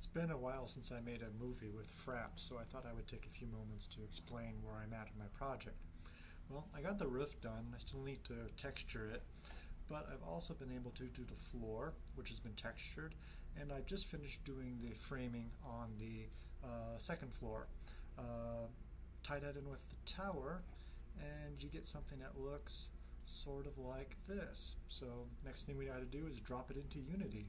It's been a while since I made a movie with Fraps, so I thought I would take a few moments to explain where I'm at in my project. Well, I got the roof done. I still need to texture it, but I've also been able to do the floor, which has been textured, and I just finished doing the framing on the uh, second floor. Uh, tie that in with the tower, and you get something that looks sort of like this. So next thing we got to do is drop it into Unity.